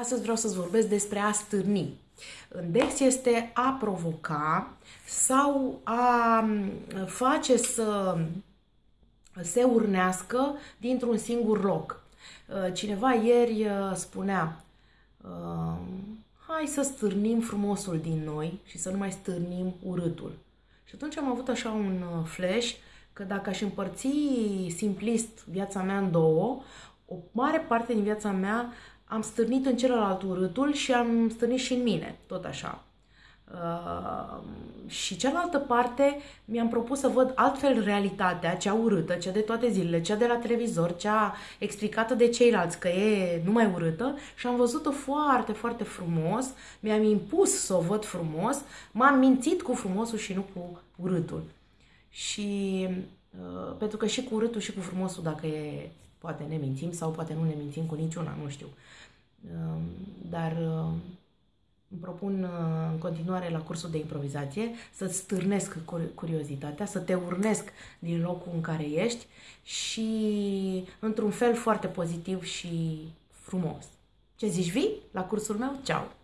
Astăzi vreau să-ți vorbesc despre a stârni. În Dex este a provoca sau a face să se urnească dintr-un singur loc. Cineva ieri spunea, hai să stârnim frumosul din noi și să nu mai stârnim urâtul. Și atunci am avut așa un flash că dacă aș împărți simplist viața mea în două, o mare parte din viața mea am stârnit în celălalt urâtul și am stârnit și în mine, tot așa. Uh, și cealaltă parte mi-am propus să văd altfel realitatea, cea urâtă, cea de toate zilele, cea de la televizor, cea explicată de ceilalți că e numai urâtă și am văzut-o foarte, foarte frumos, mi-am impus să o văd frumos, m-am mințit cu frumosul și nu cu urâtul. Și uh, pentru că și cu urâtul și cu frumosul, dacă e Poate ne mințim sau poate nu ne mințim cu niciuna, nu știu. Ehm, dar ehm, îmi propun uh, în continuare la cursul de improvizație să-ți stârnesc curiozitatea, să te urnesc din locul în care ești și într-un fel foarte pozitiv și frumos. Ce zici, vii la cursul meu? Ceau!